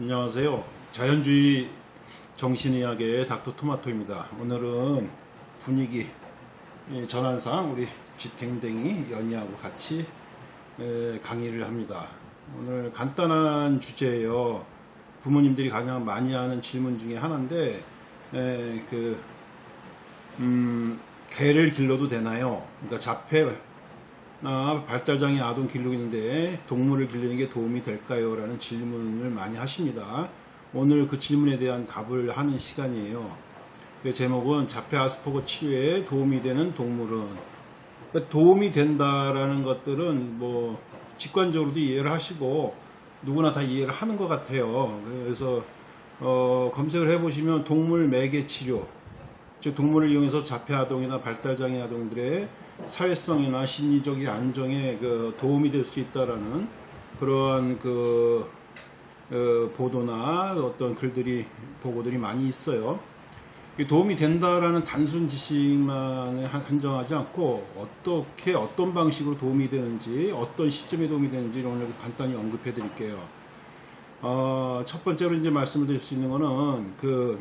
안녕하세요. 자연주의 정신의학의 닥터 토마토입니다. 오늘은 분위기 예, 전환상 우리 집댕댕이 연희하고 같이 에, 강의를 합니다. 오늘 간단한 주제예요. 부모님들이 가장 많이 하는 질문 중에 하나인데 에, 그 음, 개를 길러도 되나요? 그러니까 자폐 나 발달장애 아동 기르고 있는데 동물을 기르는 게 도움이 될까요? 라는 질문을 많이 하십니다. 오늘 그 질문에 대한 답을 하는 시간이에요. 그 제목은 자폐 아스퍼거 치료에 도움이 되는 동물은 그러니까 도움이 된다라는 것들은 뭐 직관적으로도 이해를 하시고 누구나 다 이해를 하는 것 같아요. 그래서 어, 검색을 해보시면 동물 매개 치료 즉 동물을 이용해서 자폐 아동이나 발달장애 아동들의 사회성이나 심리적인 안정에 그 도움이 될 수 있다라는 그러한 그 어, 보도나 어떤 글들이 보고들이 많이 있어요. 이 도움이 된다라는 단순 지식만 한정하지 않고 어떻게 어떤 방식으로 도움이 되는지 어떤 시점에 도움이 되는지 오늘 간단히 언급해 드릴게요. 어, 첫 번째로 이제 말씀을 드릴 수 있는 거는 그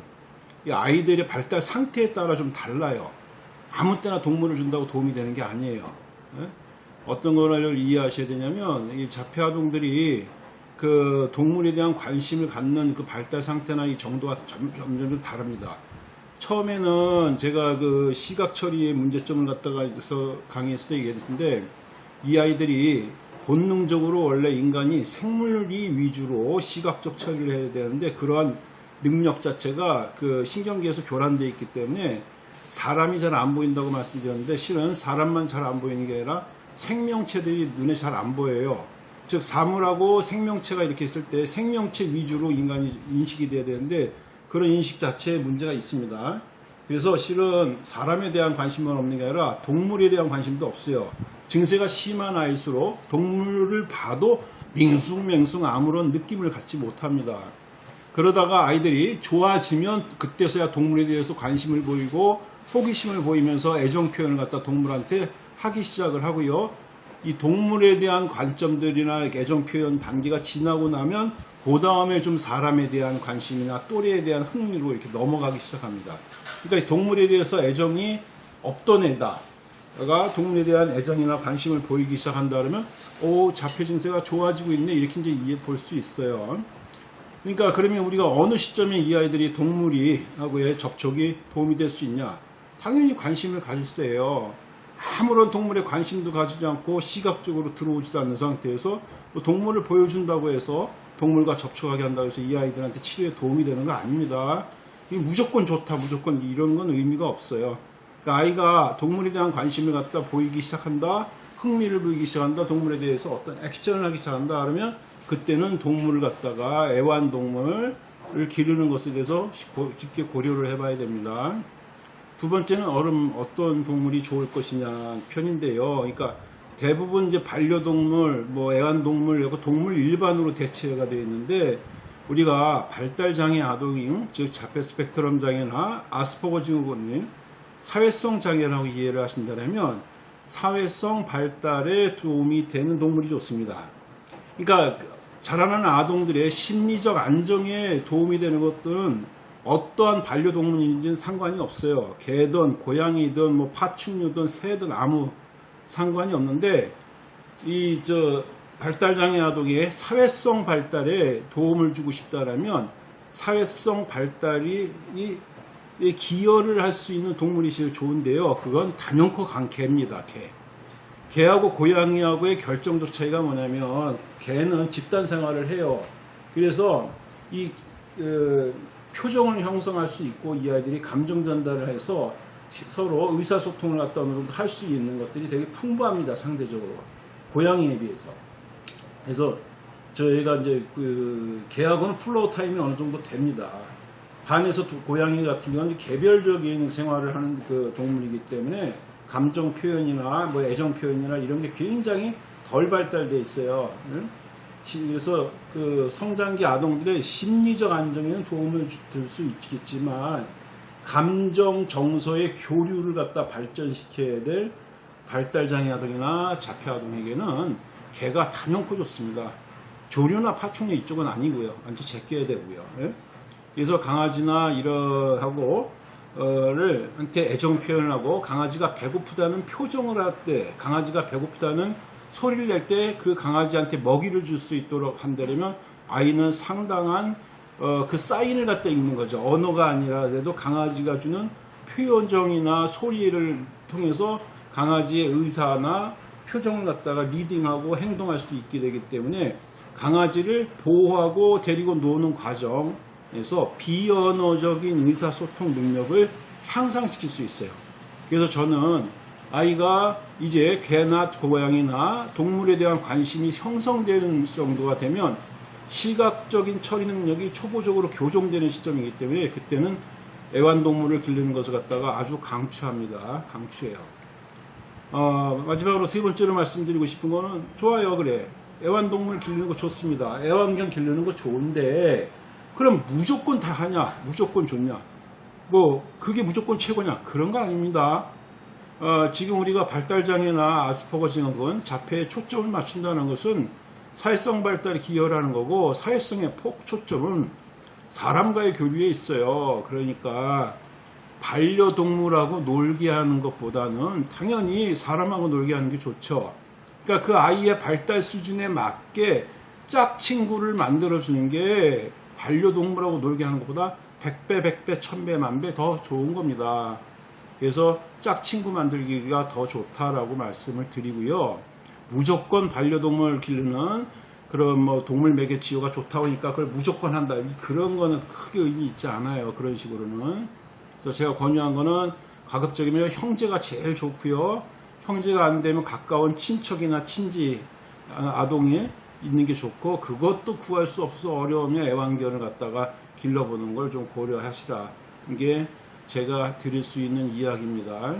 아이들의 발달 상태에 따라 좀 달라요. 아무 때나 동물을 준다고 도움이 되는 게 아니에요. 예? 어떤 걸 이해하셔야 되냐면 이 자폐 아동들이 그 동물에 대한 관심을 갖는 그 발달 상태나 이 정도가 점점 점 다릅니다. 처음에는 제가 그 시각 처리의 문제점을 갖다가 있어서 강의에서도 얘기했는데 이 아이들이 본능적으로 원래 인간이 생물이 위주로 시각적 처리를 해야 되는데 그러한 능력 자체가 그 신경계에서 교란되어 있기 때문에 사람이 잘 안 보인다고 말씀드렸는데 실은 사람만 잘 안 보이는 게 아니라 생명체들이 눈에 잘 안 보여요. 즉 사물하고 생명체가 이렇게 있을 때 생명체 위주로 인간이 인식이 돼야 되는데 그런 인식 자체에 문제가 있습니다. 그래서 실은 사람에 대한 관심만 없는 게 아니라 동물에 대한 관심도 없어요. 증세가 심한 아이일수록 동물을 봐도 밍숭맹숭 아무런 느낌을 갖지 못합니다. 그러다가 아이들이 좋아지면 그때서야 동물에 대해서 관심을 보이고 호기심을 보이면서 애정 표현을 갖다 동물한테 하기 시작을 하고요. 이 동물에 대한 관점들이나 애정 표현 단계가 지나고 나면 그 다음에 좀 사람에 대한 관심이나 또래에 대한 흥미로 이렇게 넘어가기 시작합니다. 그러니까 동물에 대해서 애정이 없던 애다. 가 동물에 대한 애정이나 관심을 보이기 시작한다 그러면 오 자폐 증세가 좋아지고 있네 이렇게 이제 이해 볼 수 있어요. 그러니까 그러면 우리가 어느 시점에 이 아이들이 동물이 하고의 접촉이 도움이 될 수 있냐? 당연히 관심을 가질 때예요. 아무런 동물에 관심도 가지지 않고 시각적으로 들어오지도 않는 상태에서 뭐 동물을 보여준다고 해서 동물과 접촉하게 한다고 해서 이 아이들한테 치료에 도움이 되는 거 아닙니다. 무조건 좋다, 무조건 이런 건 의미가 없어요. 그러니까 아이가 동물에 대한 관심을 갖다 보이기 시작한다, 흥미를 보이기 시작한다, 동물에 대해서 어떤 액션을 하기 시작한다 그러면 그때는 동물을 갖다가 애완동물을 기르는 것에 대해서 깊게 고려를 해봐야 됩니다. 두 번째는 얼음 어떤 동물이 좋을 것이냐 편인데요. 그러니까 대부분 이제 반려동물, 뭐 애완동물, 동물 일반으로 대체가 되어 있는데 우리가 발달장애 아동인 즉 자폐 스펙트럼 장애나 아스퍼거 증후군인 사회성 장애라고 이해를 하신다면 사회성 발달에 도움이 되는 동물이 좋습니다. 그러니까 자라나는 아동들의 심리적 안정에 도움이 되는 것들은 어떠한 반려동물인지는 상관이 없어요. 개든 고양이든 뭐 파충류든 새든 아무 상관이 없는데 이 저 발달장애 아동의 사회성 발달에 도움을 주고 싶다라면 사회성 발달이 이 기여를 할 수 있는 동물이 제일 좋은데요. 그건 단연코 강개입니다. 개. 개하고 고양이하고의 결정적 차이가 뭐냐면 개는 집단 생활을 해요. 그래서 이 그, 표정을 형성할 수 있고 이 아이들이 감정 전달을 해서 서로 의사소통을 갖다 어느 정도 할 수 있는 것들이 되게 풍부합니다. 상대적으로 고양이에 비해서. 그래서 저희가 이제 그 개하고는 플로우 타임이 어느 정도 됩니다. 반에서 고양이 같은 경우는 개별적인 생활을 하는 그 동물이기 때문에 감정 표현이나 뭐 애정 표현이나 이런 게 굉장히 덜 발달돼 있어요. 그래서 그 성장기 아동들의 심리적 안정에는 도움을 줄 수 있겠지만 감정 정서의 교류를 갖다 발전시켜야 될 발달장애 아동이나 자폐 아동에게는 개가 단연코 좋습니다. 조류나 파충류 이쪽은 아니고요. 완전 제껴야 되고요. 예? 그래서 강아지나 이러하고 어 를 한테 애정 표현을 하고 강아지가 배고프다는 표정을 할 때 강아지가 배고프다는 소리를 낼 때 그 강아지한테 먹이를 줄 수 있도록 한다면 아이는 상당한 어, 그 사인을 갖다 읽는 거죠. 언어가 아니라도 강아지가 주는 표현정이나 소리를 통해서 강아지의 의사나 표정을 갖다가 리딩하고 행동할 수 있게 되기 때문에 강아지를 보호하고 데리고 노는 과정 에서 비언어적인 의사소통 능력을 향상시킬 수 있어요. 그래서 저는 아이가 이제 개나 고양이나 동물에 대한 관심이 형성되는 정도가 되면 시각적인 처리 능력이 초보적으로 교정되는 시점이기 때문에 그때는 애완동물을 기르는 것을 갖다가 아주 강추합니다. 강추해요. 어, 마지막으로 세 번째로 말씀드리고 싶은 거는 좋아요 그래 애완동물 기르는 거 좋습니다 애완견 기르는 거 좋은데 그럼 무조건 다 하냐? 무조건 좋냐? 뭐 그게 무조건 최고냐? 그런 거 아닙니다. 어, 지금 우리가 발달장애나 아스퍼거 증후군 자폐에 초점을 맞춘다는 것은 사회성 발달에 기여하는 거고 사회성의 폭 초점은 사람과의 교류에 있어요. 그러니까 반려동물하고 놀게 하는 것보다는 당연히 사람하고 놀게 하는 게 좋죠. 그러니까 그 아이의 발달 수준에 맞게 짝 친구를 만들어 주는 게 반려동물하고 놀게 하는 것보다 100배, 100배, 1000배, 만배 더 좋은 겁니다. 그래서 짝 친구 만들기가 더 좋다라고 말씀을 드리고요. 무조건 반려동물 기르는 그런 뭐 동물 매개 치유가 좋다고 하니까 그걸 무조건 한다. 그런 거는 크게 의미 있지 않아요. 그런 식으로는. 그래서 제가 권유한 거는 가급적이면 형제가 제일 좋고요. 형제가 안 되면 가까운 친척이나 친지 아, 아동이 있는 게 좋고 그것도 구할 수 없어 어려우면 애완견을 갖다가 길러보는 걸 좀 고려하시라. 이게 제가 드릴 수 있는 이야기입니다.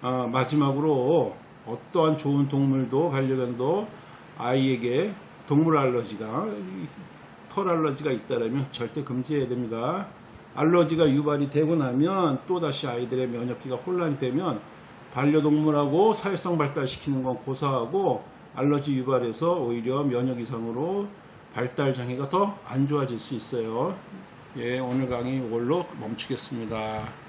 아, 마지막으로 어떠한 좋은 동물도 반려견도 아이에게 동물 알러지가 털 알러지가 있다면 절대 금지해야 됩니다. 알러지가 유발이 되고 나면 또다시 아이들의 면역기가 혼란되면 반려동물하고 사회성 발달시키는 건 고사하고 알러지 유발해서 오히려 면역 이상으로 발달 장애가 더 안 좋아질 수 있어요. 예, 오늘 강의 이걸로 멈추겠습니다.